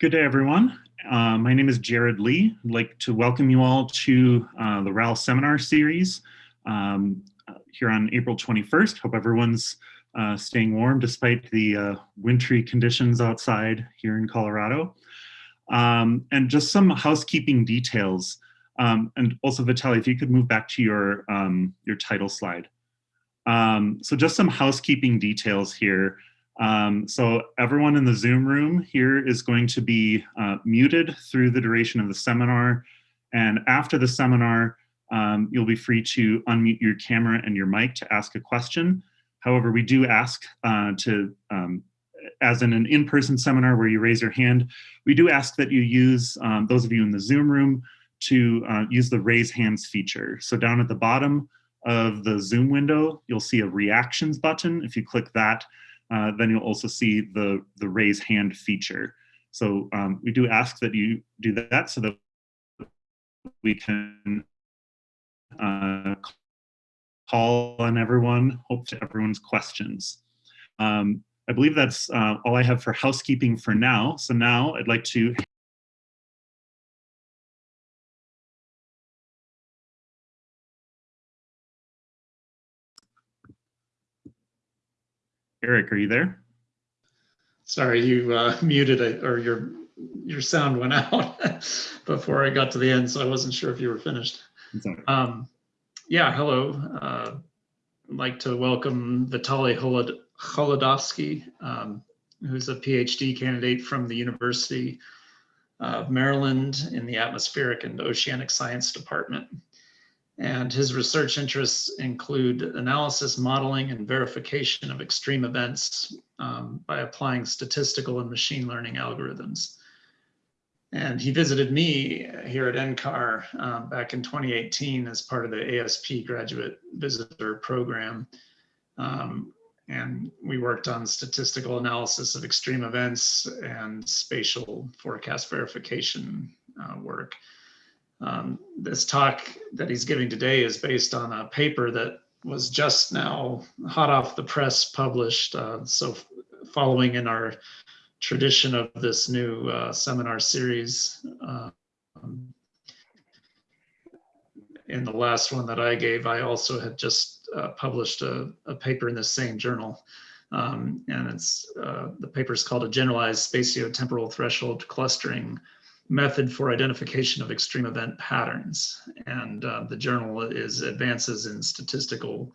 Good day, everyone. Uh, my name is Jared Lee. I'd like to welcome you all to uh, the RAL seminar series um, here on April 21st. Hope everyone's uh, staying warm despite the uh, wintry conditions outside here in Colorado. Um, and just some housekeeping details. Um, and also, Vitaly, if you could move back to your, um, your title slide. Um, so just some housekeeping details here. Um, so everyone in the Zoom room here is going to be uh, muted through the duration of the seminar. And after the seminar, um, you'll be free to unmute your camera and your mic to ask a question. However, we do ask uh, to, um, as in an in-person seminar where you raise your hand, we do ask that you use, um, those of you in the Zoom room, to uh, use the raise hands feature. So down at the bottom of the Zoom window, you'll see a reactions button. If you click that, uh, then you'll also see the, the raise hand feature. So um, we do ask that you do that so that we can uh, call on everyone, hope to everyone's questions. Um, I believe that's uh, all I have for housekeeping for now. So now I'd like to Eric, are you there? Sorry, you uh, muted it or your your sound went out before I got to the end, so I wasn't sure if you were finished. Um, yeah, hello. Uh, I'd like to welcome Vitaly Holod Holodovsky, um, who's a PhD candidate from the University of Maryland in the Atmospheric and Oceanic Science Department. And his research interests include analysis, modeling, and verification of extreme events um, by applying statistical and machine learning algorithms. And he visited me here at NCAR uh, back in 2018 as part of the ASP graduate visitor program. Um, and we worked on statistical analysis of extreme events and spatial forecast verification uh, work. Um, this talk that he's giving today is based on a paper that was just now hot off the press published. Uh, so following in our tradition of this new uh, seminar series, um, in the last one that I gave, I also had just uh, published a, a, paper in the same journal. Um, and it's uh, the paper is called a generalized spatiotemporal threshold clustering method for identification of extreme event patterns. And uh, the journal is Advances in Statistical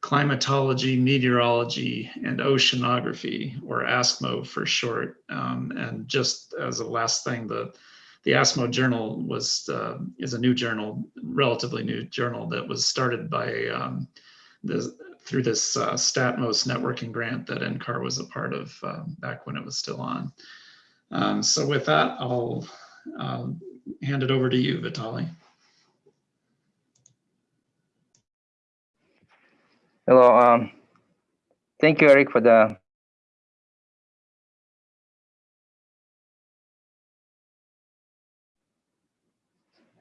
Climatology, Meteorology, and Oceanography, or ASCMO for short. Um, and just as a last thing, the the ASCMO journal was uh, is a new journal, relatively new journal that was started by um, the, through this uh, STATMOS networking grant that NCAR was a part of uh, back when it was still on. Um, so with that, I'll um, hand it over to you, Vitaly. Hello. Um, thank you, Eric, for the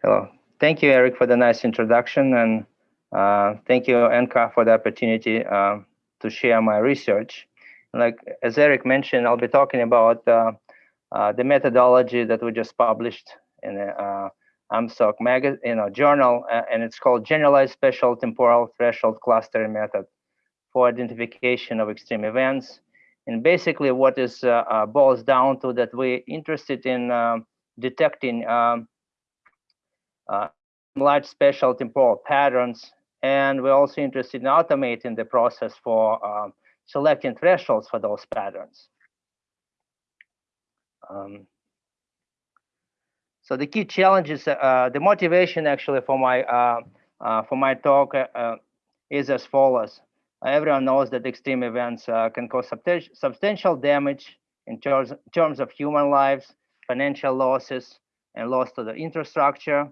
Hello. Thank you, Eric, for the nice introduction. And uh, thank you, NCAR, for the opportunity uh, to share my research. Like, as Eric mentioned, I'll be talking about uh, uh, the methodology that we just published in the uh, AMSOC magazine, you know, journal, uh, and it's called Generalized Spatial Temporal Threshold Clustering Method for Identification of Extreme Events. And basically what is uh, uh, boils down to that we're interested in um, detecting um, uh, large spatial temporal patterns, and we're also interested in automating the process for um, selecting thresholds for those patterns. Um, so the key challenges, uh, the motivation actually for my uh, uh, for my talk uh, uh, is as follows. Everyone knows that extreme events uh, can cause substantial damage in terms, terms of human lives, financial losses, and loss to the infrastructure.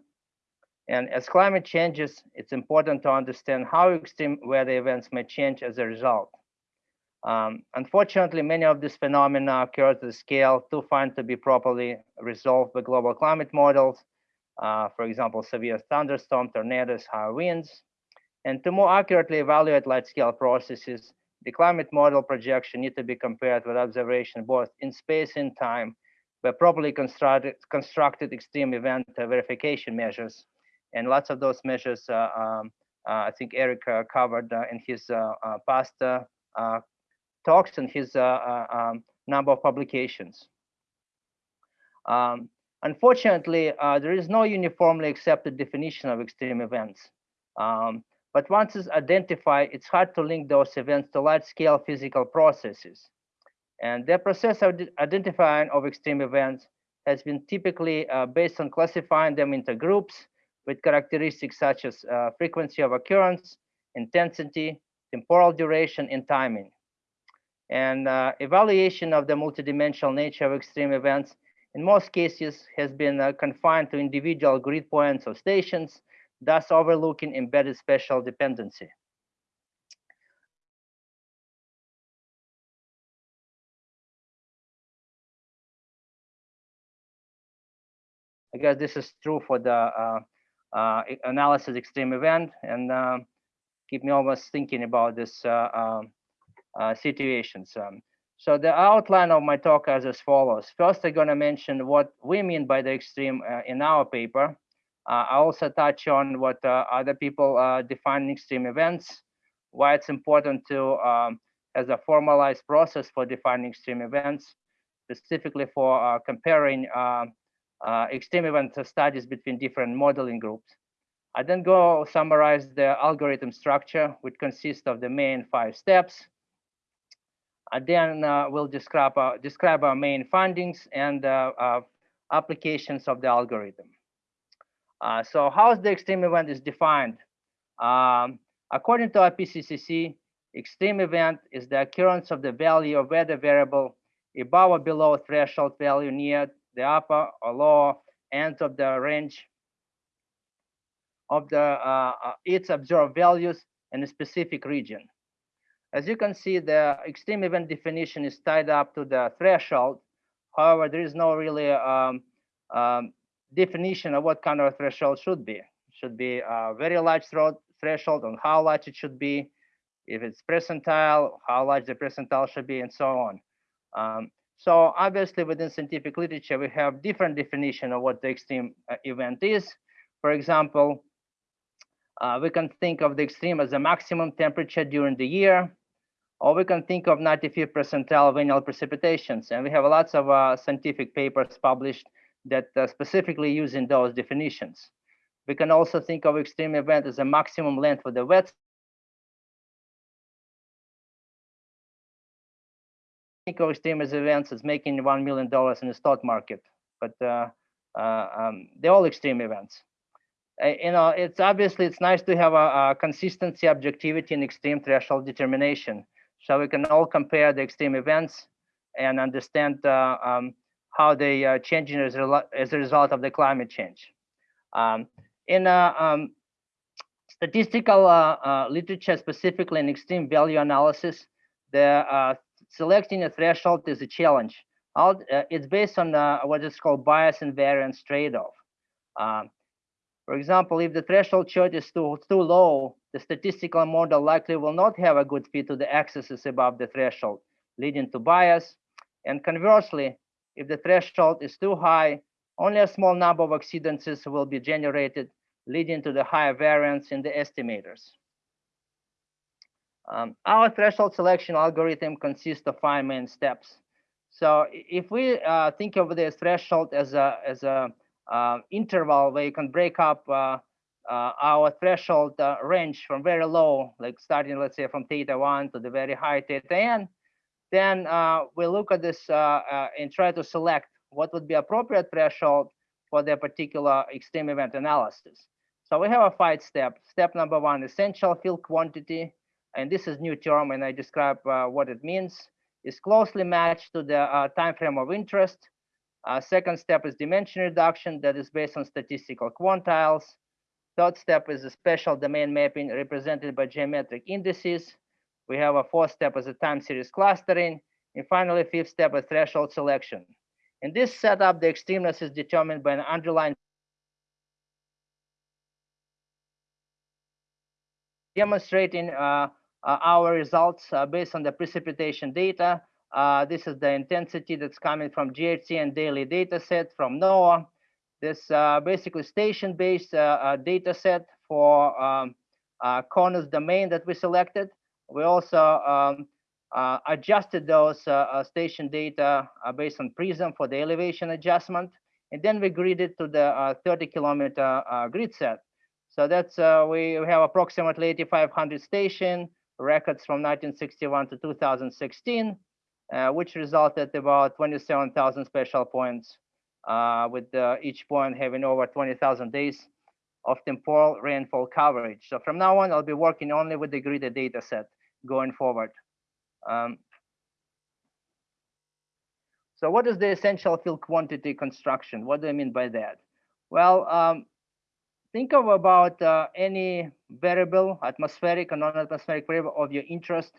And as climate changes, it's important to understand how extreme weather events may change as a result. Um, unfortunately, many of these phenomena occur at a scale too fine to be properly resolved by global climate models. Uh, for example, severe thunderstorms, tornadoes, high winds. And to more accurately evaluate large-scale processes, the climate model projection need to be compared with observation both in space and time by properly constructed, constructed extreme event verification measures. And lots of those measures, uh, um, uh, I think Eric uh, covered in his past talks and his um, number of publications. Um, unfortunately, there is no uniformly accepted definition of extreme events. Um, but once it's identified, it's hard to link those events to large-scale physical processes. And the process of identifying of extreme events has been typically uh, based on classifying them into groups with characteristics such as uh, frequency of occurrence, intensity, temporal duration, and timing. And uh, evaluation of the multidimensional nature of extreme events in most cases has been uh, confined to individual grid points or stations, thus overlooking embedded spatial dependency. I guess this is true for the uh, uh, analysis extreme event and uh, keep me almost thinking about this uh, um, situations. Um, so the outline of my talk is as follows. First, I'm going to mention what we mean by the extreme uh, in our paper. I also touch on what other people define extreme events, why it's important to um, as a formalized process for defining extreme events, specifically for comparing uh, extreme event studies between different modeling groups. I then go summarize the algorithm structure, which consists of the main five steps. I then uh, will describe, uh, describe our main findings and uh, uh, applications of the algorithm. Uh, so how is the extreme event is defined? Um, according to IPCC, extreme event is the occurrence of the value of weather variable above or below threshold value near the upper or lower ends of the range of the uh, uh, its observed values in a specific region. As you can see, the extreme event definition is tied up to the threshold. However, there is no really um, um, definition of what kind of threshold should be. It should be a very large threshold on how large it should be, if it's percentile, how large the percentile should be, and so on. Um, so obviously within scientific literature, we have different definition of what the extreme uh, event is. For example, uh, we can think of the extreme as a maximum temperature during the year, or we can think of 95th percentile of annual precipitations. And we have lots of uh, scientific papers published that uh, specifically using those definitions. We can also think of extreme event as a maximum length for the wet think of extreme events as making $1 million in the stock market, but uh, uh, um, they're all extreme events. Uh, you know, it's obviously, it's nice to have a, a, consistency, objectivity, and extreme threshold determination. So we can all compare the extreme events and understand uh, um, how they are changing as a, as a result of the climate change. Um, in uh, um, statistical uh, literature, specifically in extreme value analysis, the selecting a threshold is a challenge. Uh, it's based on uh, what is called bias and variance trade-off. Um, for example, if the threshold choice is too, too low, the statistical model likely will not have a good fit to the excesses above the threshold, leading to bias. And conversely, if the threshold is too high, only a small number of exceedances will be generated, leading to the higher variance in the estimators. Um, our threshold selection algorithm consists of five main steps. So if we uh, think of this threshold as a as a uh, interval where you can break up uh, uh our threshold uh, range from very low, like starting, let's say, from theta 1 to the very high theta n, then uh, we look at this and try to select what would be appropriate threshold for the particular extreme event analysis. So we have a five step. Step number one, essential field quantity and this is new term and I describe uh, what it means, is closely matched to the uh, time frame of interest. Uh, second step is dimension reduction that is based on statistical quantiles. Third step is a spatial domain mapping represented by geometric indices. We have a fourth step as a time series clustering. And finally, fifth step is threshold selection. In this setup, the extremeness is determined by an underlying demonstrating uh, uh, our results uh, based on the precipitation data Uh, this is the intensity that's coming from GHCN daily data set from NOAA. This uh, basically station-based uh, uh, data set for um, uh, domain that we selected. We also um, uh, adjusted those uh, uh, station data uh, based on PRISM for the elevation adjustment. And then we gridded to the uh, 30 kilometer uh, grid set. So that's, we, we have approximately 8,500 station records from 1961 to 2016, which resulted about 27,000 special points with each point having over 20,000 days of temporal rainfall coverage. So from now on, I'll be working only with the gridded data set going forward. Um, so what is the essential field quantity construction? What do I mean by that? Well, um, think of about uh, any variable, atmospheric or non-atmospheric variable of your interest.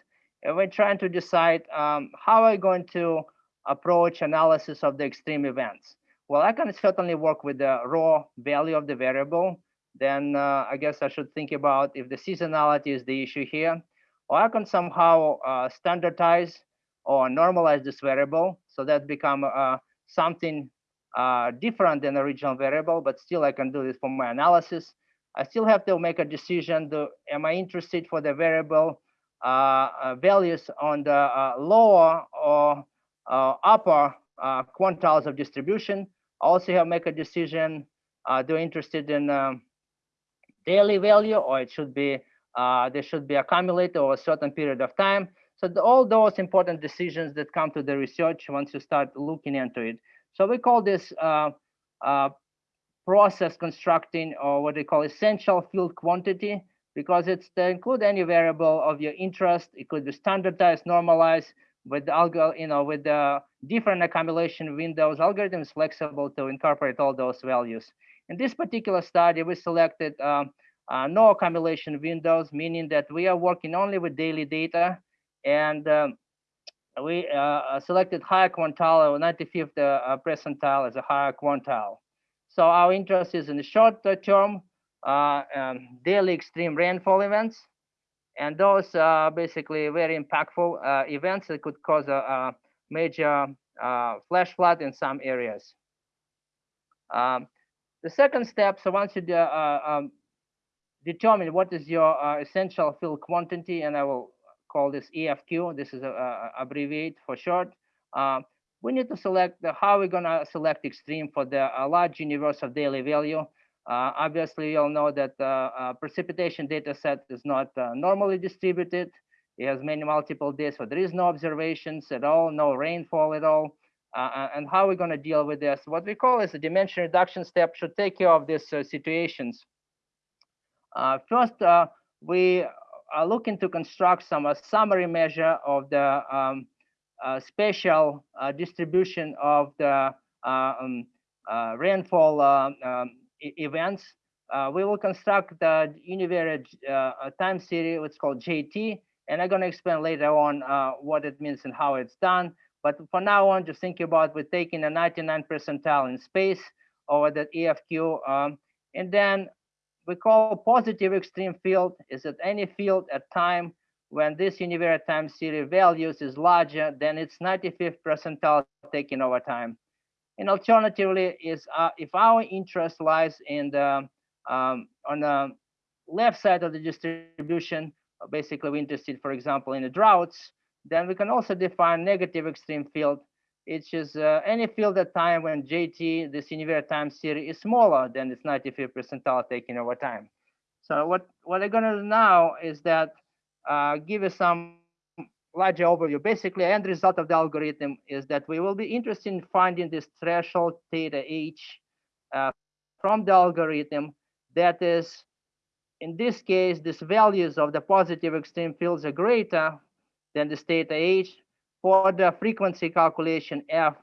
And we're trying to decide um, how are we going to approach analysis of the extreme events. Well, I can certainly work with the raw value of the variable. Then uh, I guess I should think about if the seasonality is the issue here, or I can somehow uh, standardize or normalize this variable so that become uh, something uh, different than the original variable, but still I can do this for my analysis. I still have to make a decision, do, am I interested for the variable uh, uh, values on the uh, lower or upper quantiles of distribution? Also have to make a decision, do I interested in um, daily value or it should be uh, they should be accumulated over a certain period of time. So the, all those important decisions that come to the research once you start looking into it. So we call this uh, uh, process constructing or what they call essential field quantity because it's to include any variable of your interest. It could be standardized, normalized with the algorithm, you know, with the different accumulation windows. algorithms flexible to incorporate all those values. In this particular study, we selected um, uh, no accumulation windows, meaning that we are working only with daily data. And um, we uh, uh selected higher quantile or 95th uh, percentile as a higher quantile. So our interest is in the short term uh, um, daily extreme rainfall events. And those are basically very impactful uh, events that could cause a, a major flash flood in some areas. Um, the second step, so once you um, determine what is your uh, essential field quantity, and I will call this EFQ. This is a, a abbreviate for short. Uh, we need to select the, how we're gonna select extreme for the large universe of daily value. Uh, obviously, you'll know that the uh, precipitation data set is not uh, normally distributed. It has many multiple days, so there is no observations at all, no rainfall at all. Uh, and how are we're going to deal with this? What we call is a dimension reduction step should take care of these situations. Uh, first, uh, we are looking to construct some uh, summary measure of the um, spatial distribution of the um, rainfall um, events. Uh, we will construct the univariate uh, time series, what's called JT, and I'm going to explain later on uh, what it means and how it's done. But for now on, just think about we're taking a 99 percentile in space over the EFQ, um, and then we call positive extreme field is that any field at time when this univariate time series values is larger than its 95th percentile taken over time. And alternatively is uh, if our interest lies in the um, on the left side of the distribution, basically we're interested, for example, in the droughts, then we can also define negative extreme field it's just uh, any field at time when JT, the univariate time series, is smaller than its 95th percentile taken over time. So what, what I'm gonna do now is that uh, give you some larger overview. Basically, end result of the algorithm is that we will be interested in finding this threshold theta h uh, from the algorithm that is, in this case, these values of the positive extreme fields are greater than the theta h for the frequency calculation f,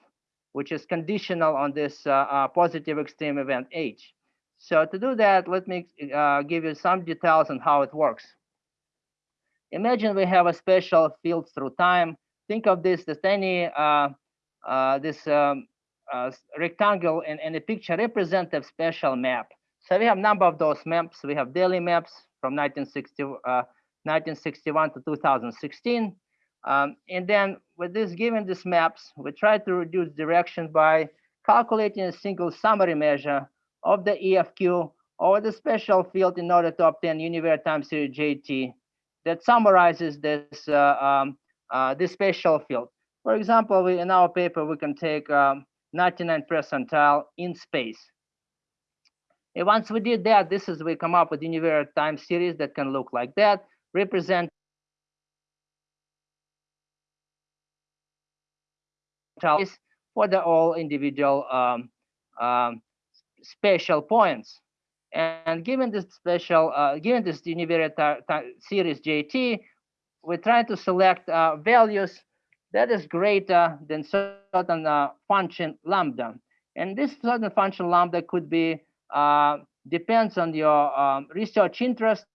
which is conditional on this uh, uh, positive extreme event h. So to do that, let me uh, give you some details on how it works. Imagine we have a special field through time. Think of this that any uh, uh, this um, uh, rectangle in, in a picture representative special map. So we have number of those maps. We have daily maps from 1960, 1961 to 2016. Um, and then with this, given these maps, we try to reduce direction by calculating a single summary measure of the EFQ over the special field in order to obtain univariate time series JT that summarizes this uh, um, uh, this special field. For example, we, in our paper, we can take um, 99 percentile in space. And once we did that, this is we come up with univariate time series that can look like that, represent for the all individual um, um, spatial points. And given this special, uh, given this univariate series JT, we try to select uh, values that is greater than certain uh, function lambda. And this certain function lambda could be, uh, depends on your um, research interest.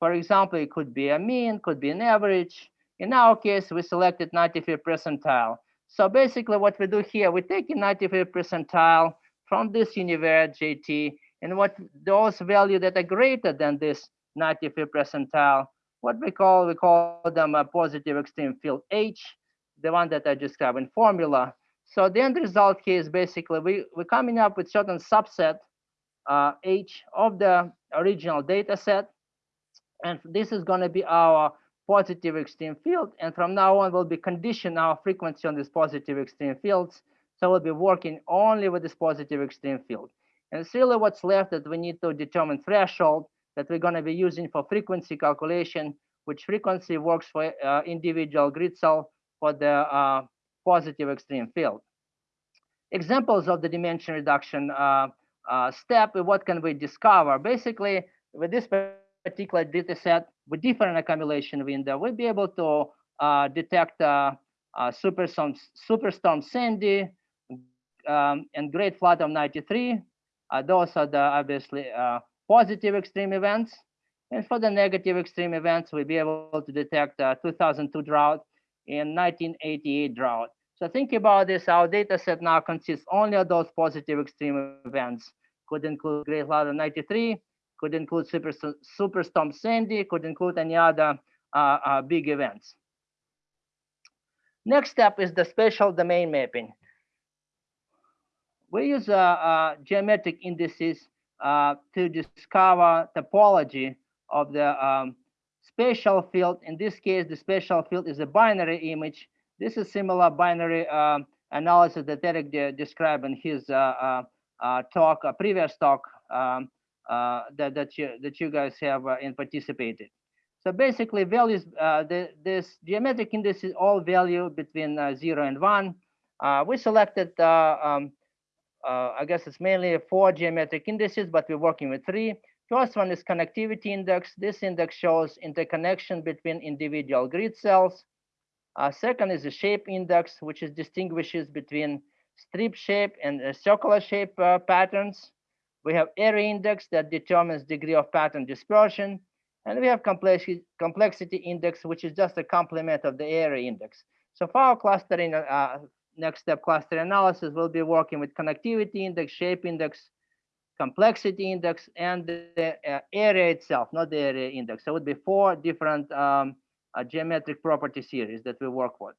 For example, it could be a mean, could be an average. In our case, we selected 95th percentile. So basically what we do here, we take a 95th percentile from this univariate JT, and what those values that are greater than this 95th percentile, what we call, we call them a positive extreme field H, the one that I described in formula. So the end result here is basically we, we're coming up with certain subset uh, H of the original data set. And this is going to be our positive extreme field. And from now on, we'll be condition our frequency on these positive extreme fields. So we'll be working only with this positive extreme field. And it's really what's left that we need to determine threshold that we're going to be using for frequency calculation, which frequency works for uh, individual grid cell for the uh, positive extreme field. Examples of the dimension reduction uh, uh, step, what can we discover? Basically, with this particular data set, with different accumulation window, we'll be able to uh, detect uh, superstorm, superstorm Sandy um, and Great Flood of 93. Uh, those are the obviously positive extreme events. And for the negative extreme events, we'll be able to detect 2002 drought in 1988 drought. So think about this, our data set now consists only of those positive extreme events. Could include Great Flood of 93, could include super, Superstorm Sandy, could include any other uh, uh, big events. Next step is the spatial domain mapping. We use uh, uh geometric indices uh, to discover topology of the um, spatial field. In this case, the spatial field is a binary image. This is similar binary uh, analysis that Eric de described in his uh, uh, uh talk, a previous talk um, that that you that you guys have participated. So basically, values the, this geometric index is all value between zero and one. we selected um, I guess it's mainly four geometric indices, but we're working with three. First one is connectivity index. This index shows interconnection between individual grid cells. Uh, second is the shape index, which is distinguishes between strip shape and uh, circular shape uh, patterns. We have area index that determines degree of pattern dispersion. And we have complexity, complexity index, which is just a complement of the area index. So for our clustering, uh, next step cluster analysis, we'll be working with connectivity index, shape index, complexity index and the uh, area itself, not the area index. So it would be four different um, uh, geometric property series that we work with.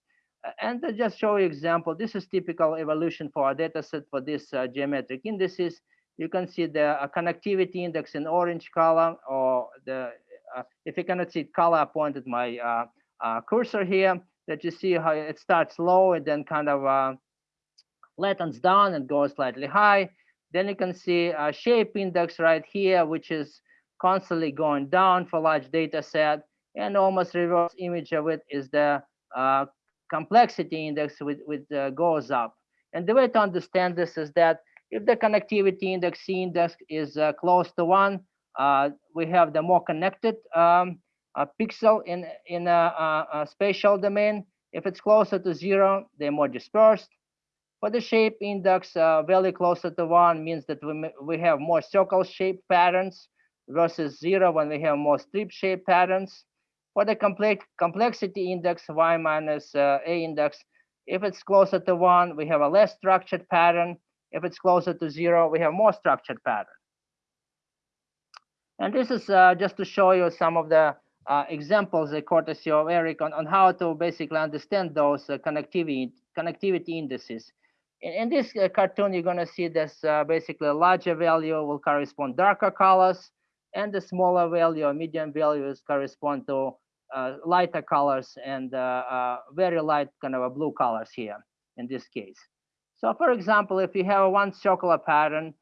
And to just show you example, this is typical evolution for our data set for this uh, geometric indices. You can see the uh, connectivity index in orange color, or the uh, if you cannot see it color, I pointed my uh, cursor here, that you see how it starts low and then kind of flattens down and goes slightly high then you can see a shape index right here, which is constantly going down for large data set. And almost reverse image of it is the uh, complexity index, which, which uh, goes up. And the way to understand this is that if the connectivity index, C index, is uh, close to one, uh, we have the more connected um, pixel in, in a, a, a spatial domain. If it's closer to zero, they're more dispersed. For the shape index, uh, very closer to one means that we, we have more circle shape patterns versus zero when we have more strip shape patterns. For the complex complexity index, y minus uh, a index, if it's closer to one, we have a less structured pattern. If it's closer to zero, we have more structured pattern. And this is uh, just to show you some of the uh, examples, uh, courtesy of Eric, on, on how to basically understand those uh, connectivity connectivity indices. In, in this uh, cartoon, you're going to see this uh, basically a larger value will correspond darker colors, and the smaller value or medium values correspond to lighter colors and very light kind of blue colors here in this case. So for example, if you have one circular pattern,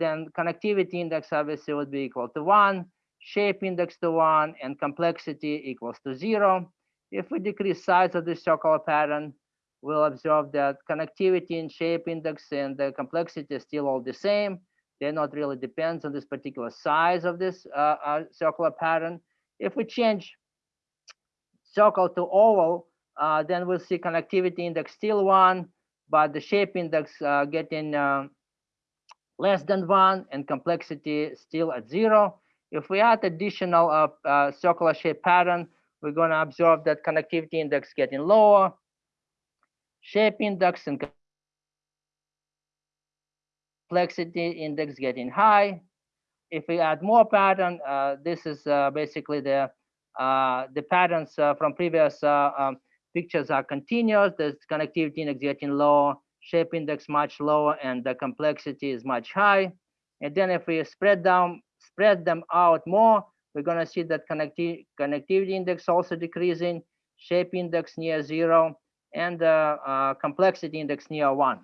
then connectivity index obviously would be equal to one shape index to one, and complexity equals to zero. If we decrease size of the circular pattern, we'll observe that connectivity and shape index and the complexity is still all the same. They're not really depends on this particular size of this uh, uh, circular pattern. If we change circle to oval, uh, then we'll see connectivity index still one, but the shape index uh, getting uh, less than one and complexity still at zero. If we add additional uh, uh, circular shape pattern, we're going to observe that connectivity index getting lower, shape index and complexity index getting high. If we add more pattern, uh, this is uh, basically the uh, the patterns uh, from previous um, pictures are continuous. The connectivity index getting lower, shape index much lower, and the complexity is much high. And then if we spread down spread them out more, we're going to see that connecti connectivity index also decreasing, shape index near zero, and uh, uh, complexity index near one.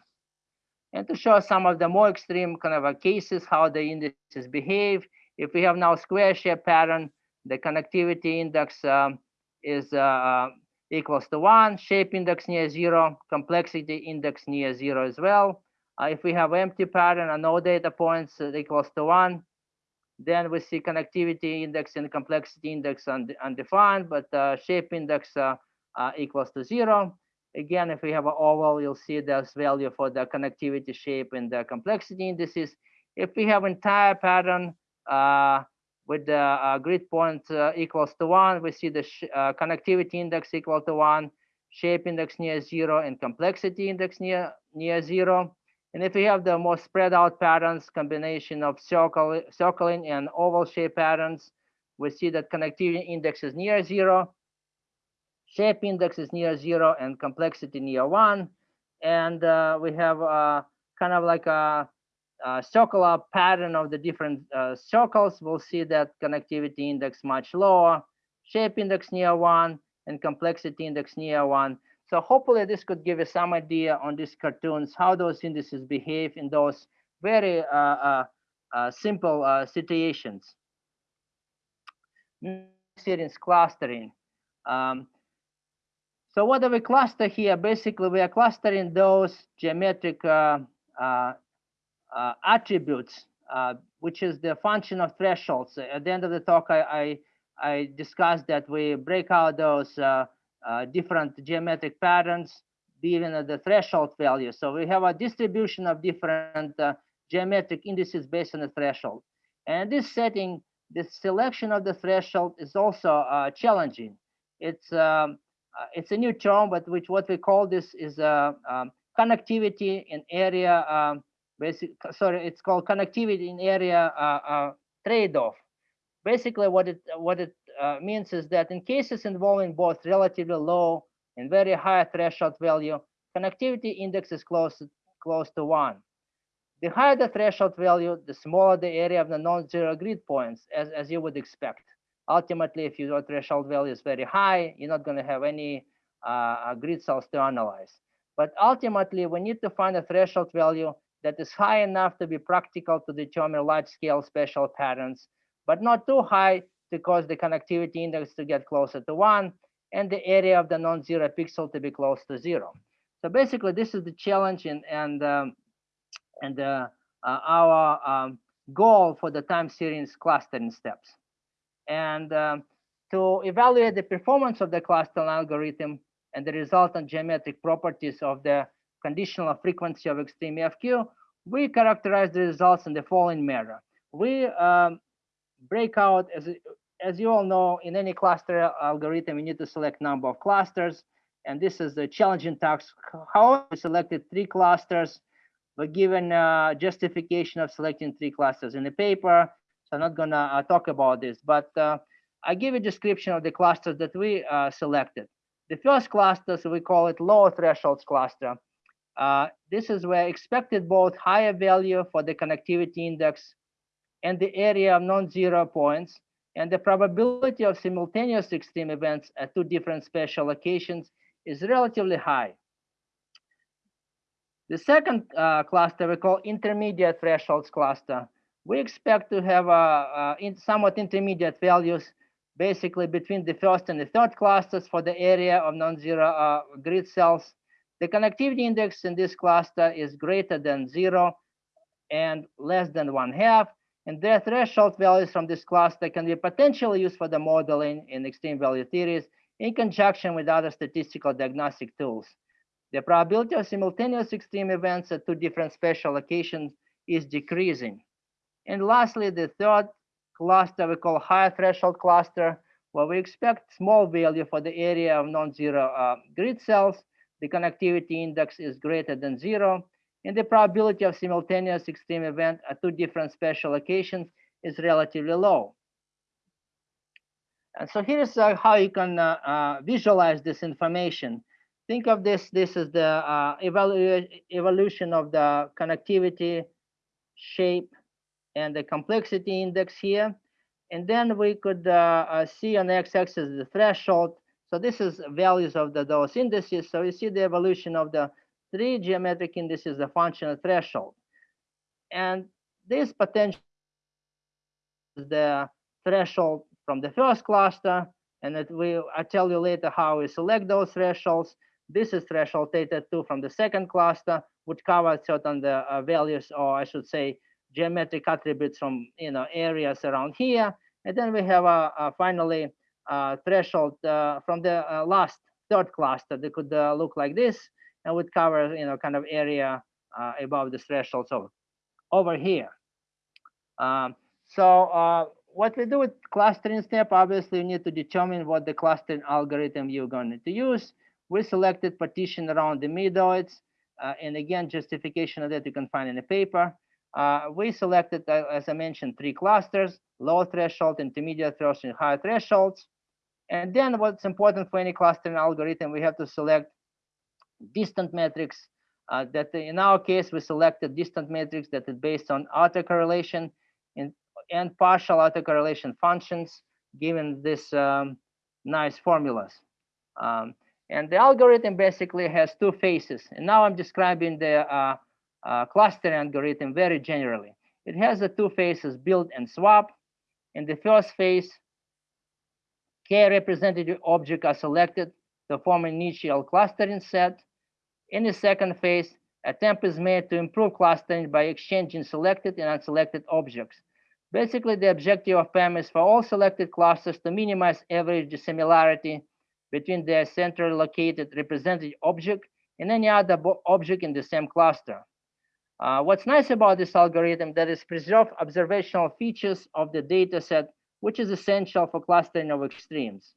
And to show some of the more extreme kind of cases, how the indices behave, if we have now square shape pattern, the connectivity index um, is uh, uh, equals to one, shape index near zero, complexity index near zero as well. Uh, if we have empty pattern and no data points equals to one, then we see connectivity index and complexity index undefined, but uh, shape index uh, uh, equals to zero. Again, if we have an oval, you'll see this value for the connectivity shape and the complexity indices. If we have entire pattern uh, with the uh, grid point uh, equals to one, we see the connectivity index equal to one, shape index near zero, and complexity index near near zero. And if we have the more spread out patterns, combination of circle, circling and oval shape patterns, we see that connectivity index is near zero, shape index is near zero, and complexity near one. And uh, we have uh, kind of like a, a, circular pattern of the different uh, circles. We'll see that connectivity index much lower, shape index near one, and complexity index near one. So hopefully this could give you some idea on these cartoons, how those indices behave in those very uh, uh, uh, simple uh, situations. Series clustering. Um, so what do we cluster here? Basically, we are clustering those geometric uh, uh, attributes, which is the function of thresholds. At the end of the talk, I, I, I discussed that we break out those different geometric patterns given at the threshold value. So we have a distribution of different uh, geometric indices based on the threshold. And this setting, the selection of the threshold is also uh, challenging. It's um, uh, it's a new term, but which what we call this is uh, um, connectivity in area. Um, basic, sorry, it's called connectivity in area uh, trade-off. Basically, what it what it uh, means is that in cases involving both relatively low and very high threshold value, connectivity index is close, close to one. The higher the threshold value, the smaller the area of the non-zero grid points, as, as you would expect. Ultimately, if your threshold value is very high, you're not going to have any uh, grid cells to analyze. But ultimately, we need to find a threshold value that is high enough to be practical to determine large-scale spatial patterns, but not too high to cause the connectivity index to get closer to one and the area of the non-zero pixel to be close to zero. So basically, this is the challenge and and um, and uh, uh, our um, goal for the time series clustering steps. And um, to evaluate the performance of the clustering algorithm and the resultant geometric properties of the conditional frequency of extreme FQ, we characterize the results in the following manner. We um, breakout, as, as you all know, in any cluster algorithm, you need to select number of clusters. And this is the challenging task. How we selected three clusters, but given justification of selecting three clusters in the paper. So I'm not gonna uh, talk about this, but uh, I give a description of the clusters that we uh, selected. The first cluster, so we call it low thresholds cluster. Uh, this is where expected both higher value for the connectivity index and the area of non-zero points and the probability of simultaneous extreme events at two different spatial locations is relatively high. The second uh, cluster we call intermediate thresholds cluster. We expect to have uh, in somewhat intermediate values basically between the first and the third clusters for the area of non-zero uh, grid cells. The connectivity index in this cluster is greater than zero and less than one half. And their threshold values from this cluster can be potentially used for the modeling in extreme value theories in conjunction with other statistical diagnostic tools. The probability of simultaneous extreme events at two different spatial locations is decreasing. And lastly, the third cluster we call higher threshold cluster, where we expect small value for the area of non-zero uh, grid cells. The connectivity index is greater than zero, and the probability of simultaneous extreme event at two different spatial locations is relatively low. And so here's uh, how you can uh, uh, visualize this information. Think of this, this is the uh, evolu evolution of the connectivity shape and the complexity index here. And then we could uh, uh, see on the x-axis the threshold. So this is values of the, those indices. So you see the evolution of the three geometric indices, the functional threshold. And this potential is the threshold from the first cluster. And it will, I tell you later how we select those thresholds. This is threshold theta 2 from the second cluster, which covers certain the uh, values, or I should say, geometric attributes from you know areas around here. And then we have a, a finally a threshold uh, from the uh, last third cluster that could uh, look like this and would cover you know kind of area uh, above the threshold. So over here. Um, so uh, what we do with clustering step, obviously you need to determine what the clustering algorithm you're going to use. We selected partition around the medoids. Uh, and again, justification of that you can find in the paper. Uh, we selected, uh, as I mentioned, three clusters, low threshold, intermediate threshold, and high thresholds. And then what's important for any clustering algorithm, we have to select distant metrics uh, that in our case, we selected distant metrics that is based on autocorrelation and, partial autocorrelation functions given this um, nice formulas. Um, and the algorithm basically has two phases. And now I'm describing the uh, uh, clustering algorithm very generally. It has the two phases, build and swap. In the first phase, k representative objects are selected to form an initial clustering set. In the second phase, attempt is made to improve clustering by exchanging selected and unselected objects. Basically, the objective of PAM is for all selected clusters to minimize average dissimilarity between their centrally located represented object and any other object in the same cluster. Uh, what's nice about this algorithm that is preserve observational features of the data set, which is essential for clustering of extremes.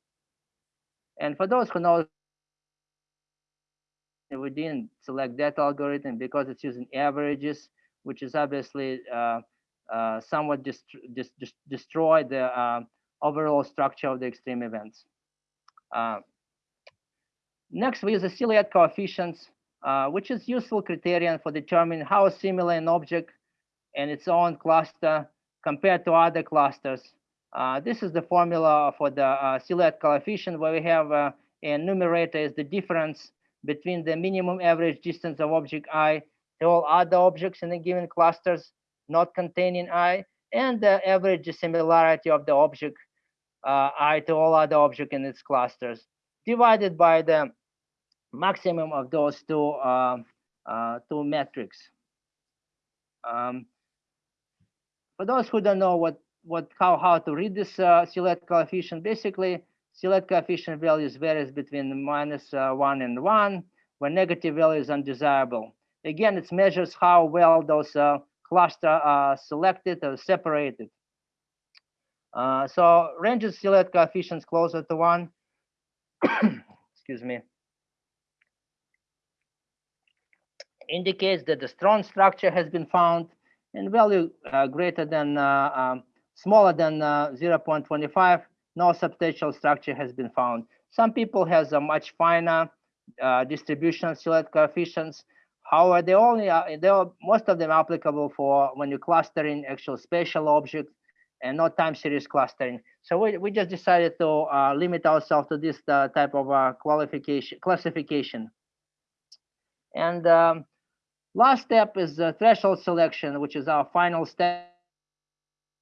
And for those who know, we didn't select that algorithm because it's using averages, which is obviously uh, uh, somewhat dist dist destroy the uh, overall structure of the extreme events. Uh, next, we use the silhouette coefficients uh, which is useful criterion for determining how similar an object and its own cluster compared to other clusters. Uh, this is the formula for the uh, silhouette coefficient where we have uh, a numerator is the difference between the minimum average distance of object i to all other objects in a given clusters not containing i and the average dissimilarity of the object uh, i to all other objects in its clusters divided by the maximum of those two uh, uh, two metrics. Um, for those who don't know what what how how to read this uh, coefficient, basically silhouette coefficient values varies between minus, uh, one and one, where negative value is undesirable. Again, it measures how well those uh, cluster are selected or separated. Uh, so ranges of silhouette coefficients closer to one. Excuse me. indicates that the strong structure has been found and value uh, greater than, uh, um, smaller than uh, 0.25 no substantial structure has been found. Some people has a much finer uh, distribution silhouette coefficients. However, they only are, they are most of them applicable for when you're clustering actual spatial objects and not time series clustering. So we, we just decided to uh, limit ourselves to this uh, type of uh, qualification classification. And um, last step is the threshold selection, which is our final step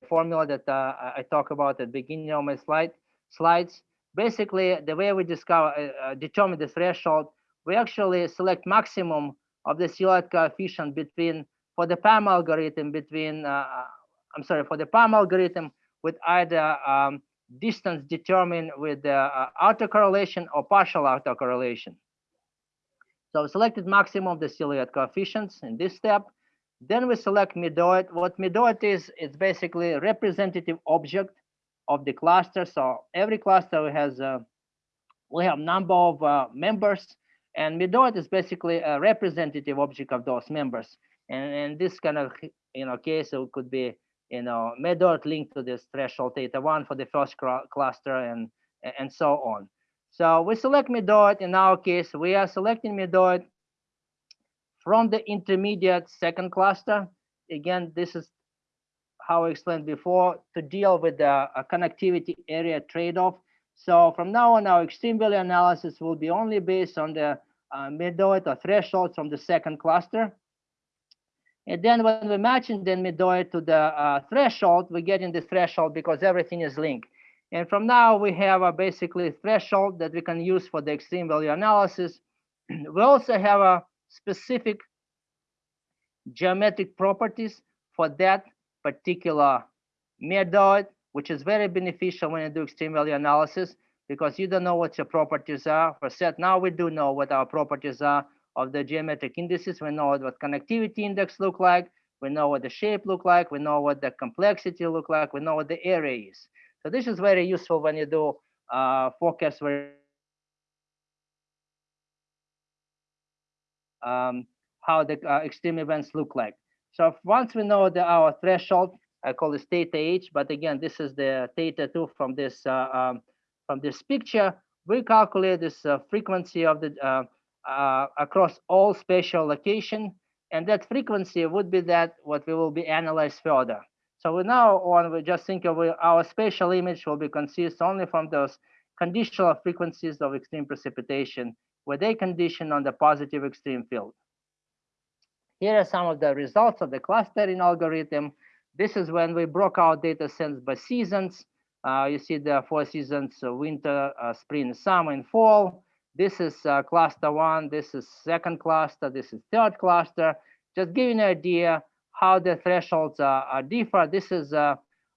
formula that uh, I talk about at the beginning of my slide slides. Basically, the way we discover uh, determine the threshold, we actually select maximum of the silhouette coefficient between for the PAM algorithm between uh, I'm sorry for the PAM algorithm with either um, distance determined with the uh, autocorrelation or partial autocorrelation. So selected maximum of the silhouette coefficients in this step. Then we select medoid. What medoid is, it's basically a representative object of the cluster. So every cluster has a, we have number of uh, members and medoid is basically a representative object of those members. And in this kind of you know case, it could be you know medoid linked to this threshold theta one for the first cluster and and so on. So we select medoid. In our case, we are selecting medoid from the intermediate second cluster. Again, this is how I explained before to deal with the connectivity area trade-off. So from now on, our extreme value analysis will be only based on the uh, medoid or threshold from the second cluster. And then when we match the medoid to the uh, threshold, we get in the threshold because everything is linked. And from now, we have a basically threshold that we can use for the extreme value analysis. we also have a specific geometric properties for that particular medoid, which is very beneficial when you do extreme value analysis because you don't know what your properties are for set. Now we do know what our properties are of the geometric indices. We know what connectivity index look like. We know what the shape look like. We know what the complexity look like. We know what the area is. So this is very useful when you do uh, forecast um, how the uh, extreme events look like. So once we know the, our threshold, I call this theta h, but again, this is the theta 2 from this uh, um, from this picture. We calculate this uh, frequency of the uh, uh, across all spatial location, and that frequency would be that what we will be analyzed further. So we now on we just think of our spatial image will be consist only from those conditional frequencies of extreme precipitation where they condition on the positive extreme field. Here are some of the results of the clustering algorithm. This is when we broke out data sets by seasons. Uh, you see the four seasons, uh, winter, uh, spring, summer, and fall. This is uh, cluster one, this is second cluster, this is third cluster. Just giving an idea how the thresholds are differ. This is, uh,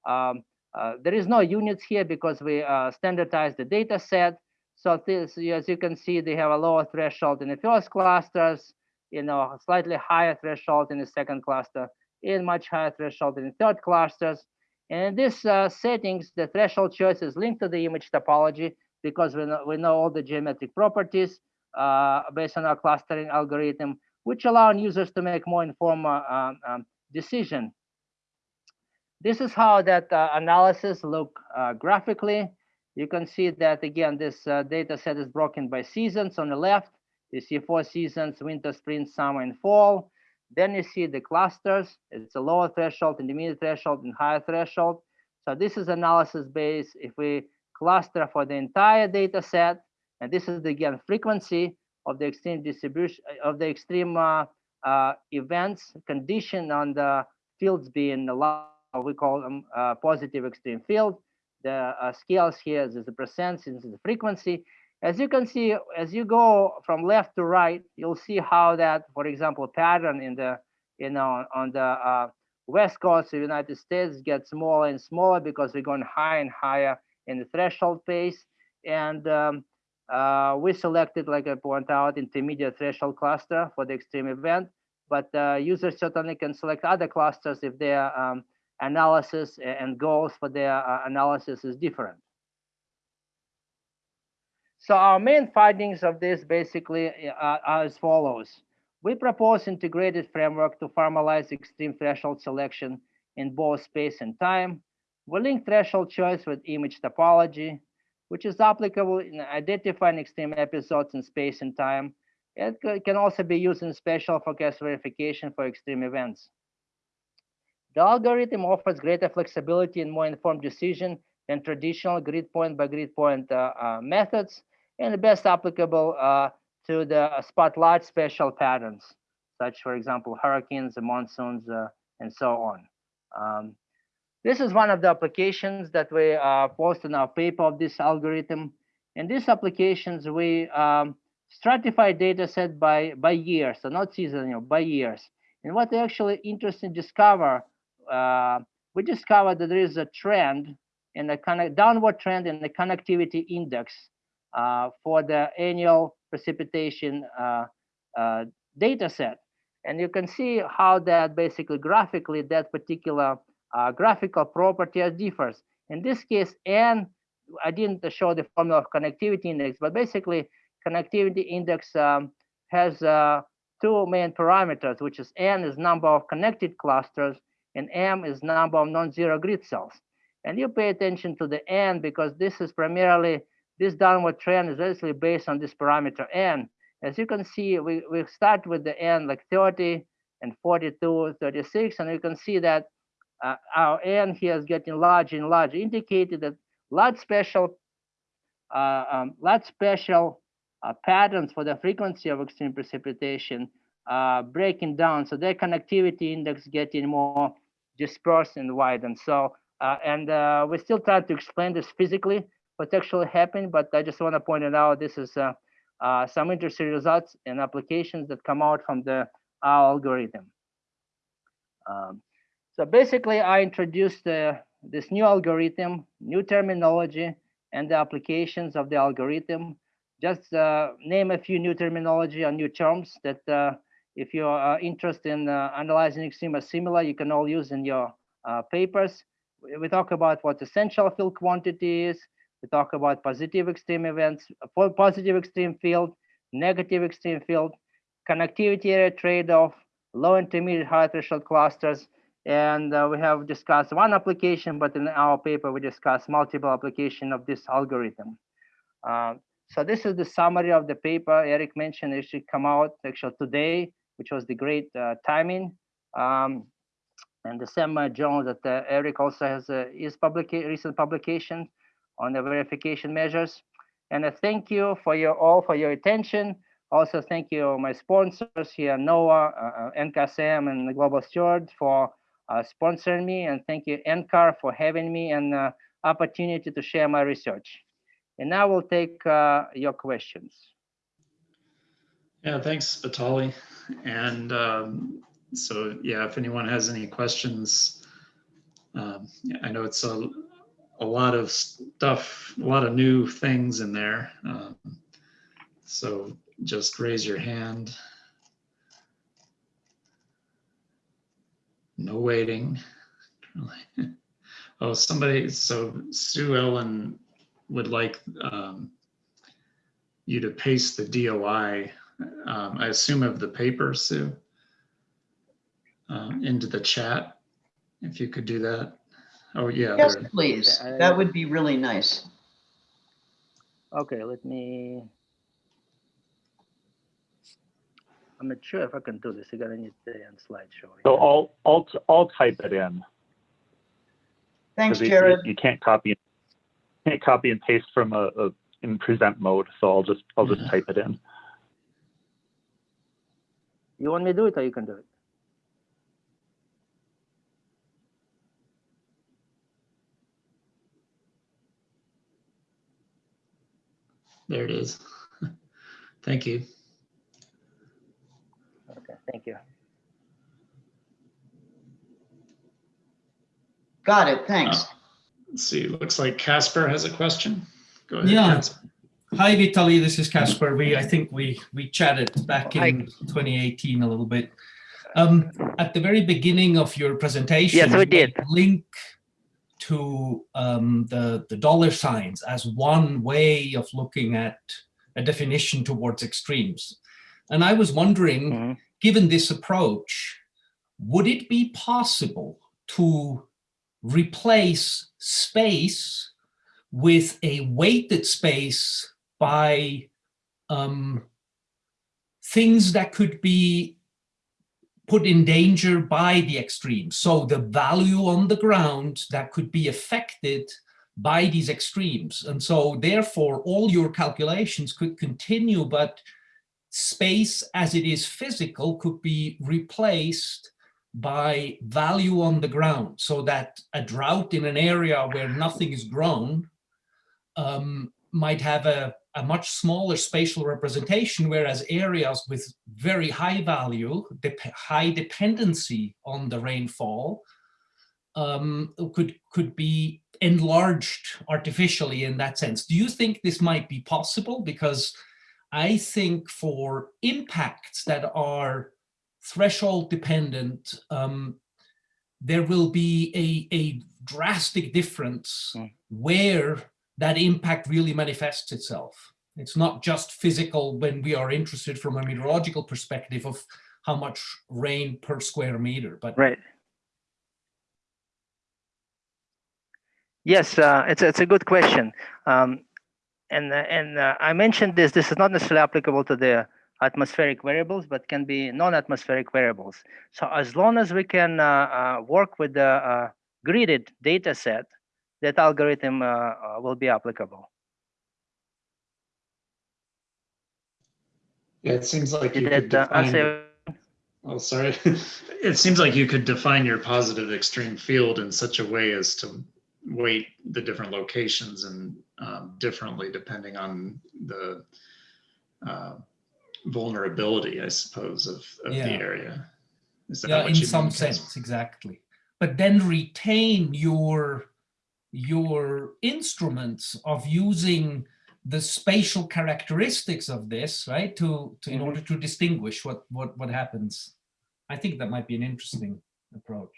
um, uh, there is no units here because we standardize the data set. So this, as you can see, they have a lower threshold in the first clusters, you know, slightly higher threshold in the second cluster, and much higher threshold in the third clusters. And in these uh, settings, the threshold choice is linked to the image topology because we know, we know all the geometric properties uh, based on our clustering algorithm, which allow users to make more informed uh, um, um, decision. This is how that uh, analysis look uh, graphically. You can see that again, this uh, data set is broken by seasons on the left. You see four seasons, winter, spring, summer, and fall. Then you see the clusters. It's a lower threshold, intermediate threshold, and higher threshold. So this is analysis based. If we cluster for the entire data set, and this is the, again frequency of the extreme distribution of the extreme uh, uh, events conditioned on the fields being allowed. We call them uh, positive extreme field. The uh, scales here is the percent, since the frequency, as you can see, as you go from left to right, you'll see how that, for example, pattern in the, you know, on the uh, west coast of the United States gets smaller and smaller because we're going higher and higher in the threshold phase. And um, uh, we selected, like I point out, intermediate threshold cluster for the extreme event. But uh, users certainly can select other clusters if their um, analysis and goals for their uh, analysis is different. So our main findings of this basically uh, are as follows. We propose integrated framework to formalize extreme threshold selection in both space and time. we link threshold choice with image topology, which is applicable in identifying extreme episodes in space and time. It can also be used in spatial forecast verification for extreme events. The algorithm offers greater flexibility and more informed decision than traditional grid point by grid point uh, uh, methods, and best applicable uh, to the spot large spatial patterns, such, for example, hurricanes, monsoons, uh, and so on. Um, this is one of the applications that we uh, post in our paper of this algorithm. In these applications, we um, stratify data set by, by year, so not seasonal, by years. And what we actually interesting discover, uh, we discovered that there is a trend in the kind of downward trend in the connectivity index uh, for the annual precipitation uh, uh, data set. And you can see how that basically graphically that particular uh, graphical property differs. In this case, N, I didn't show the formula of connectivity index, but basically connectivity index um, has uh, two main parameters, which is N is number of connected clusters and M is number of non-zero grid cells. And you pay attention to the N because this is primarily, this downward trend is actually based on this parameter N. As you can see, we, we start with the N like 30 and 42, 36, and you can see that uh, our N here is getting larger and larger, indicated that large special, uh, um, large spatial uh, patterns for the frequency of extreme precipitation uh, breaking down. So their connectivity index getting more dispersed and widened. So, uh, and uh, we still try to explain this physically, what's actually happening, but I just want to point it out. This is some interesting results and applications that come out from the our algorithm. Um, so basically, I introduced uh, this new algorithm, new terminology, and the applications of the algorithm. Just uh, name a few new terminology or new terms that uh, if you are interested in uh, analyzing extreme or similar, you can all use in your uh, papers. We talk about what essential field quantity is. We talk about positive extreme events, positive extreme field, negative extreme field, connectivity area trade-off, low intermediate high threshold clusters, and uh, we have discussed one application, but in our paper, we discussed multiple application of this algorithm. Uh, so this is the summary of the paper. Eric mentioned it should come out actually today, which was the great uh, timing. Um, and the same uh, journal that uh, Eric also has his publica recent publication on the verification measures. And uh, thank you for your all for your attention. Also, thank you my sponsors here, NOAA, uh, NCASM, and the Global Steward for uh, sponsoring me. And thank you, NCAR, for having me and uh, opportunity to share my research. And now we'll take uh, your questions. Yeah, thanks, Vitali. And um, so, yeah, if anyone has any questions, um, I know it's a, a lot of stuff, a lot of new things in there. Um, so just raise your hand. No waiting. oh, somebody, so Sue Ellen would like um, you to paste the DOI, um, I assume of the paper, Sue, uh, into the chat, if you could do that. Oh, yeah. Yes, there. please. That would be really nice. Okay, let me. I'm not sure if I can do this. You gotta need the end slideshow. So I'll, I'll, I'll type it in. Thanks, Jared. You can't copy, can't copy and paste from a, a, in present mode, so I'll just, I'll just Mhm. type it in. You want me to do it or you can do it? There it is. Thank you. Okay, thank you. Got it, thanks. Uh, let's see, looks like Caspar has a question. Go ahead. Yeah. Caspar. Hi, Vitaly. This is Caspar. We, I think we we chatted back in 2018 a little bit. Um, at the very beginning of your presentation, Yes, we did. Link to um, the the dollar signs as one way of looking at a definition towards extremes, and I was wondering, Mhm. given this approach, would it be possible to replace space with a weighted space by um, things that could be put in danger by the extremes. So the value on the ground that could be affected by these extremes. And so therefore all your calculations could continue, but space as it is physical could be replaced by value on the ground so that a drought in an area where nothing is grown um, might have a, a much smaller spatial representation, whereas areas with very high value, dep high dependency on the rainfall um, could, could be enlarged artificially in that sense. Do you think this might be possible? Because I think for impacts that are threshold dependent, um, there will be a, a drastic difference Mm. where that impact really manifests itself. It's not just physical when we are interested from a meteorological perspective of how much rain per square meter, but Right. Yes, uh, it's, it's a good question. Um, and uh, and uh, I mentioned this, this is not necessarily applicable to the atmospheric variables, but can be non-atmospheric variables. So as long as we can uh, uh, work with the uh, gridded data set, that algorithm uh, uh, will be applicable. Yeah, it seems like you Did could that uh, define. answer? Oh, sorry. It seems like you could define your positive extreme field in such a way as to weight the different locations and um, differently depending on the uh, vulnerability, I suppose, of, of Yeah. the area. Is that yeah, in some sense, exactly. But then retain your your instruments of using the spatial characteristics of this, right? To, to in Mhm. order to distinguish what what what happens. I think that might be an interesting approach.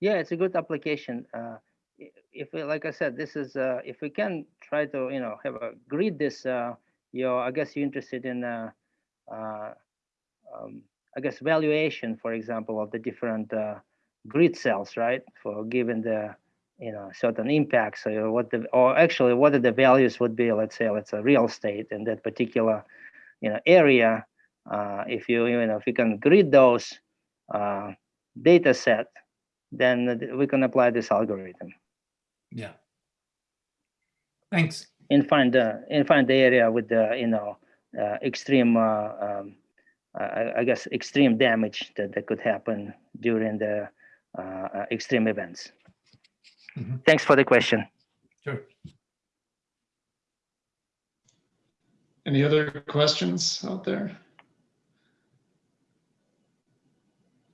Yeah, it's a good application. Uh, if we, like I said, this is uh, if we can try to you know have a grid this. Uh, you know, I guess you're interested in uh, uh, um, I guess valuation, for example, of the different uh, grid cells, right? For given the you know certain impacts, so what the or actually what are the values would be? Let's say let's say real estate in that particular you know area. Uh, if you you know if you can grid those uh, data set then we can apply this algorithm Yeah. Thanks. and find the and find the area with the you know uh, extreme uh, um, I, I guess extreme damage that, that could happen during the uh, uh, extreme events. Mhm. Thanks for the question. Sure. Any other questions out there?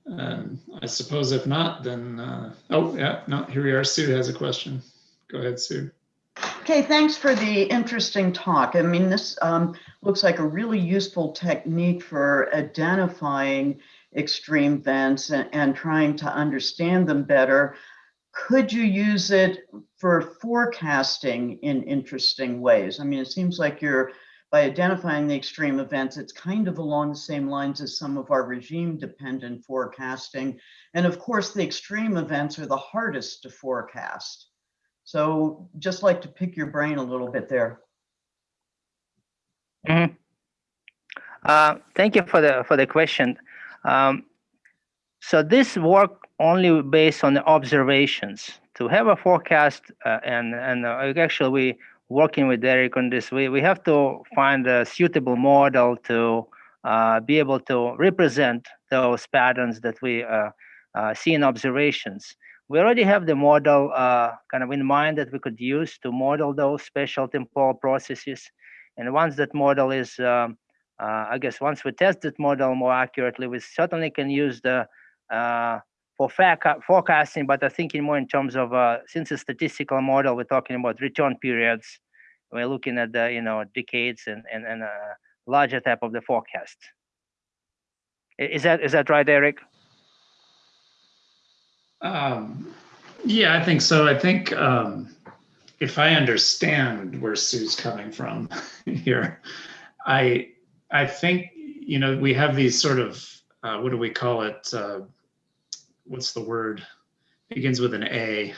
Um, I suppose if not, then, uh, oh, yeah, no, here we are. Sue has a question. Go ahead, Sue. Okay, thanks for the interesting talk. I mean, this um, looks like a really useful technique for identifying extreme events and, and trying to understand them better. Could you use it for forecasting in interesting ways? I mean, it seems like you're, by identifying the extreme events, it's kind of along the same lines as some of our regime dependent forecasting. And of course, the extreme events are the hardest to forecast. So just like to pick your brain a little bit there. Mhm. Uh, thank you for the for the question. Um, so this work only based on the observations. To have a forecast, uh, and and uh, actually we working with Derek on this. We we have to find a suitable model to uh, be able to represent those patterns that we uh, uh, see in observations. We already have the model uh, kind of in mind that we could use to model those special temporal processes. And once that model is, um, uh, I guess, once we test this model more accurately, we certainly can use the uh, for forecasting, but I think in more in terms of uh, since it's a statistical model, we're talking about return periods. We're looking at the you know decades and and, and a larger type of the forecast. Is that is that right, Eric? Um, yeah, I think so. I think um, if I understand where Sue's coming from here, I I think you know we have these sort of uh, what do we call it? Uh, what's the word? begins with an A.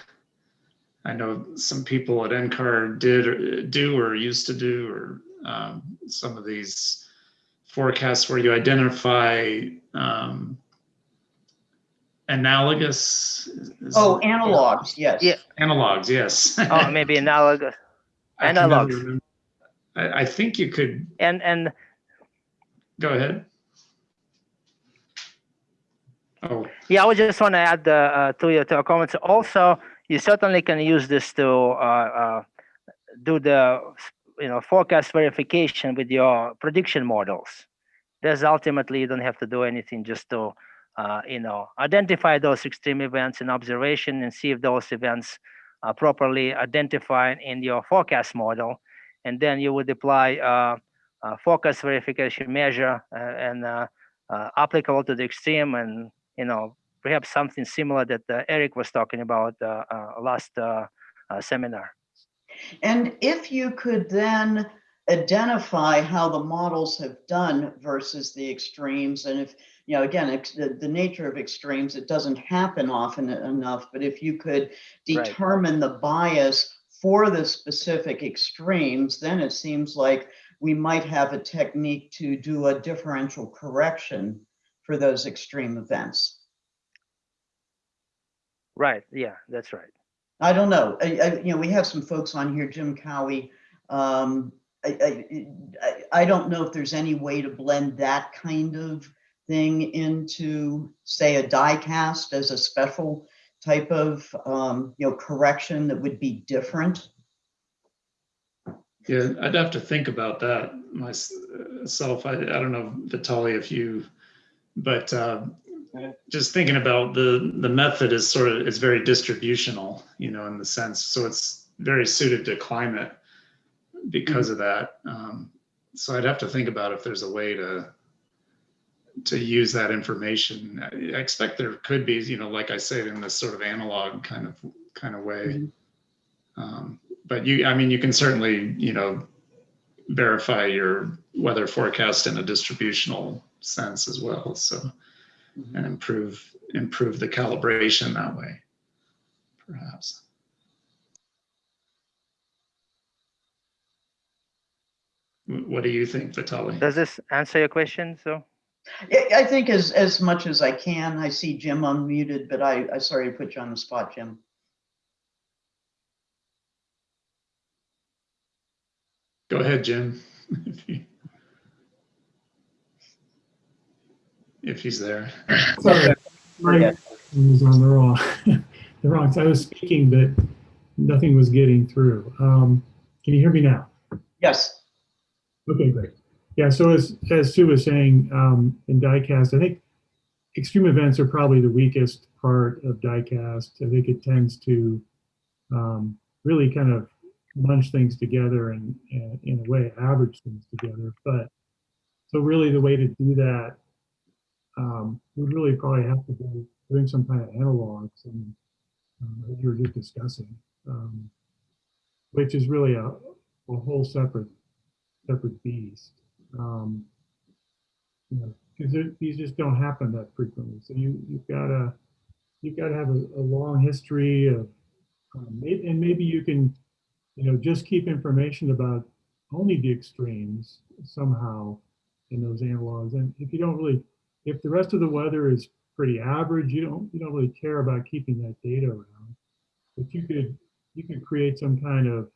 I know some people at NCAR did or do or used to do or um, some of these forecasts where you identify um, analogous. is- Oh, analogs, yes. Yeah. Analogs, yes. Oh, maybe analogous. I can never analogs. remember. I, I think you could And and go ahead. Oh, Yeah, I would just want to add uh, uh, to your to your comments. Also, you certainly can use this to uh, uh, do the you know forecast verification with your prediction models. There's ultimately you don't have to do anything just to uh, you know identify those extreme events in observation and see if those events are properly identified in your forecast model, and then you would apply uh, uh, verification measure uh, and uh, uh, applicable to the extreme and you know, perhaps something similar that uh, Eric was talking about uh, uh, last uh, uh, seminar. And if you could then identify how the models have done versus the extremes, and if, you know, again, the, the nature of extremes, it doesn't happen often enough, but if you could Right. determine the bias for the specific extremes, then it seems like we might have a technique to do a differential correction for those extreme events. Right. Yeah, that's right. I don't know. I, I, you know, we have some folks on here, Jim Cowie. Um, I, I, I, don't know if there's any way to blend that kind of thing into, say, a DICast as a special type of, um, you know, correction that would be different. Yeah, I'd have to think about that myself. I, I don't know, Vitali, if you, but uh, just thinking about the, the method is sort of, it's very distributional, you know, in the sense, so it's very suited to climate because of that. Um, So I'd have to think about if there's a way to, to use that information. I expect there could be, you know, like I said, in this sort of analog kind of, kind of way. Mhm. Um, But you, I mean, you can certainly, you know, verify your weather forecast in a distributional sense as well, so, mm-hmm. and improve, improve the calibration that way, perhaps. What do you think, Vitali? Does this answer your question? So I, I think as, as much as I can, I see Jim unmuted, but I, I sorry to put you on the spot, Jim. Go ahead, Jim. If you- If he's there. Sorry, my Yeah. was on the wrong, the wrong, side. I was speaking, but nothing was getting through. Um, Can you hear me now? Yes. Okay, great. Yeah, so as, as Sue was saying, um, in DICast, I think extreme events are probably the weakest part of DICast. I think it tends to um, really kind of bunch things together and, and in a way average things together. But so really the way to do that um, would really probably have to be doing some kind of analogs and um, as you were just discussing, um, which is really a, a whole separate separate beast. Um, you know, because these just don't happen that frequently. So you you've got to you've got to have a, a long history of, um, and maybe you can, you know, just keep information about only the extremes somehow in those analogs. And if you don't really, if the rest of the weather is pretty average, you don't you don't really care about keeping that data around. But you could you could create some kind of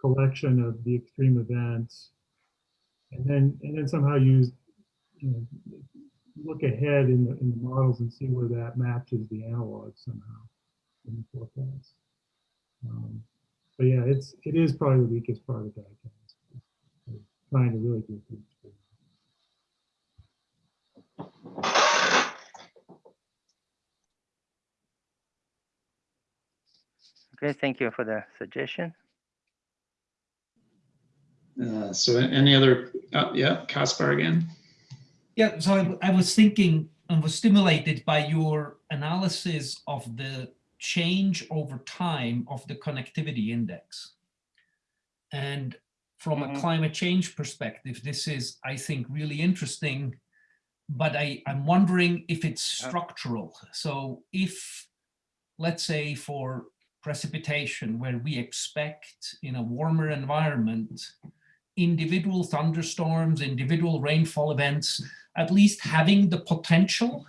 collection of the extreme events and then and then somehow use you know look ahead in the in the models and see where that matches the analog somehow in the forecast. Um, but yeah, it's it is probably the weakest part of DICast. Trying to really do good. okay, thank you for the suggestion. Uh, So any other, uh, yeah, Caspar again? Yeah, so I, I was thinking and was stimulated by your analysis of the change over time of the connectivity index. And from a Mhm. climate change perspective, this is, I think, really interesting. But I, I'm wondering if it's structural. So if let's say for precipitation, where we expect in a warmer environment, individual thunderstorms, individual rainfall events, at least having the potential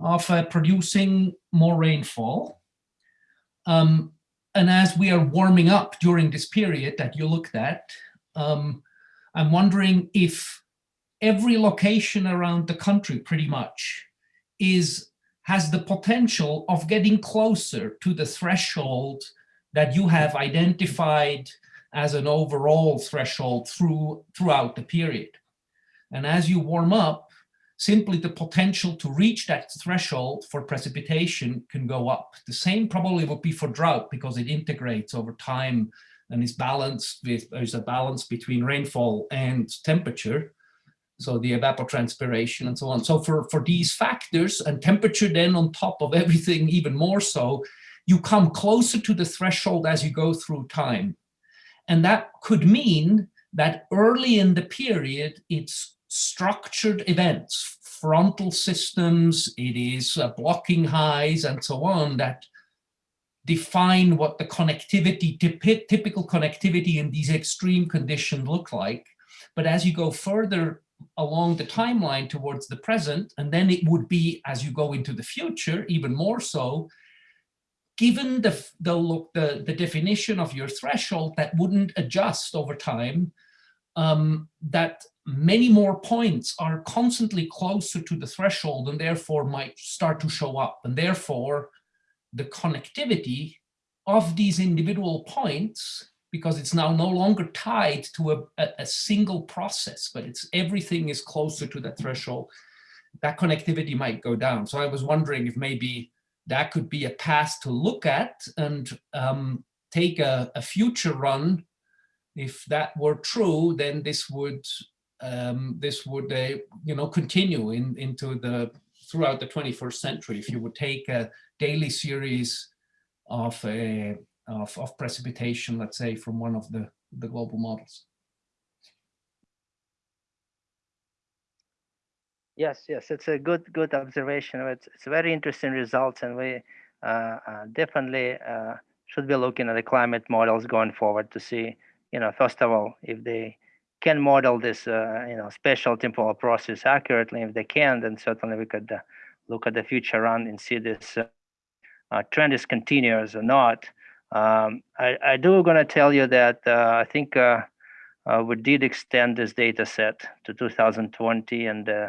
of uh, producing more rainfall. Um, and as we are warming up during this period that you looked at, um, I'm wondering if every location around the country pretty much is has the potential of getting closer to the threshold that you have identified as an overall threshold through throughout the period. And as you warm up, simply the potential to reach that threshold for precipitation can go up. The same probably would be for drought because it integrates over time and is balanced with, there's a balance between rainfall and temperature. So the evapotranspiration and so on. So for, for these factors and temperature then on top of everything even more so, you come closer to the threshold as you go through time. And that could mean that early in the period, it's structured events, frontal systems, it is uh, blocking highs and so on that define what the connectivity, typical connectivity in these extreme conditions look like. But as you go further along the timeline towards the present, and then it would be as you go into the future, even more so, given the, the, look, the, the definition of your threshold that wouldn't adjust over time, um, that many more points are constantly closer to the threshold and therefore might start to show up. And therefore, the connectivity of these individual points because it's now no longer tied to a, a, a, single process, but it's everything is closer to that threshold, that connectivity might go down. So I was wondering if maybe that could be a path to look at and um, take a, a, future run. If that were true, then this would um, this would uh, you know continue in into the throughout the 21st century. If you would take a daily series of a of, of precipitation, let's say, from one of the, the global models. Yes, yes, it's a good good observation. It's, it's very interesting results, and we uh, uh, definitely uh, should be looking at the climate models going forward to see, you know, first of all, if they can model this, uh, you know, spatial temporal process accurately. If they can, then certainly we could uh, look at the future run and see this uh, trend is continuous or not. Um, I, I, do going to tell you that uh, I think uh, uh, we did extend this data set to 2020 and uh,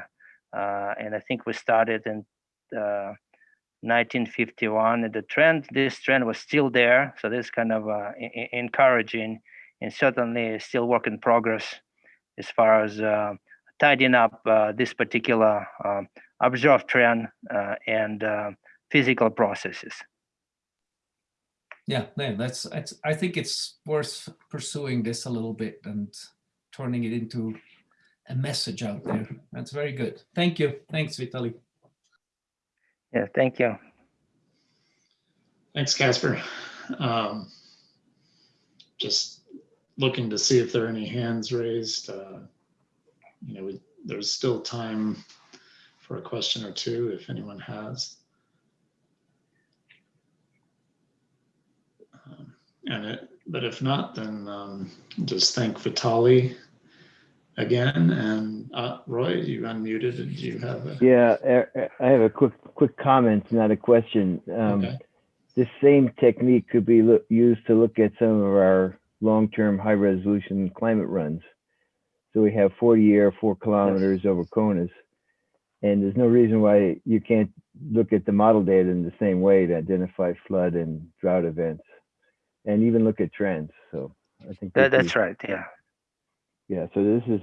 uh, and I think we started in 1951 and the trend this trend was still there so this kind of encouraging and certainly still work in progress as far as tidying up this particular um, observed trend and physical processes yeah, yeah, that's, that's, I think it's worth pursuing this a little bit and turning it into a message out there. That's very good. Thank you. Thanks, Vitali. Yeah, thank you. Thanks, Caspar. Um, just looking to see if there are any hands raised. Uh, you know, we, there's still time for a question or two if anyone has. And it, but if not, then um, just thank Vitali again. And uh, Roy, you unmuted. Did you have a? Yeah, I have a quick quick comment, not a question. Um, okay. This same technique could be used to look at some of our long-term high-resolution climate runs. So we have 40 year, four kilometers yes. over CONUS. And there's no reason why you can't look at the model data in the same way to identify flood and drought events and even look at trends. So I think that, that's right. Yeah. Yeah. So this is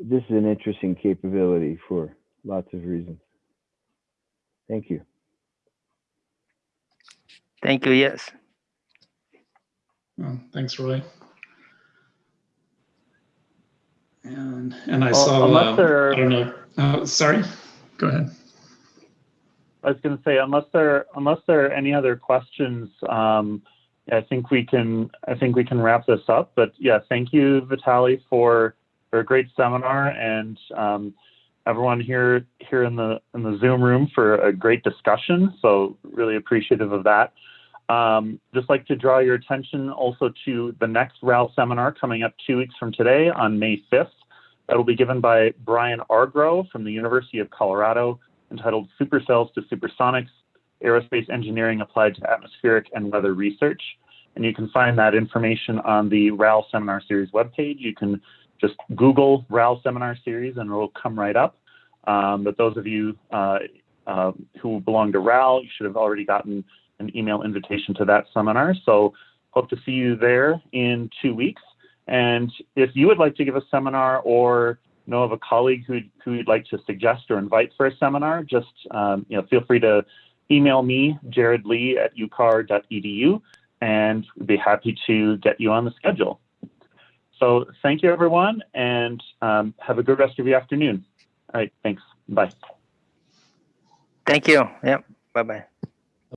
this is an interesting capability for lots of reasons. Thank you. Thank you. Yes. Well, thanks, Roy. And and I well, saw. Uh, there, I don't know. Uh, sorry. Go ahead. I was going to say, unless there unless there are any other questions, um, I think we can I think we can wrap this up. But yeah, thank you, Vitali, for for a great seminar, and um, everyone here here in the in the Zoom room for a great discussion. So really appreciative of that. Um, just like to draw your attention also to the next RAL seminar coming up two weeks from today on May 5th. That will be given by Brian Argrow from the University of Colorado, entitled Supercells to Supersonics, Aerospace Engineering Applied to Atmospheric and Weather Research. And you can find that information on the RAL Seminar Series webpage. You can just Google RAL Seminar Series and it will come right up. Um, but those of you uh, uh, who belong to RAL, you should have already gotten an email invitation to that seminar. So hope to see you there in two weeks. And if you would like to give a seminar or know of a colleague who who you'd like to suggest or invite for a seminar, just um, you know feel free to email me, Jared Lee at ucar.edu, and we'd be happy to get you on the schedule. So thank you, everyone, and um, have a good rest of your afternoon. All right, thanks. Bye. Thank you. Yep. Bye bye.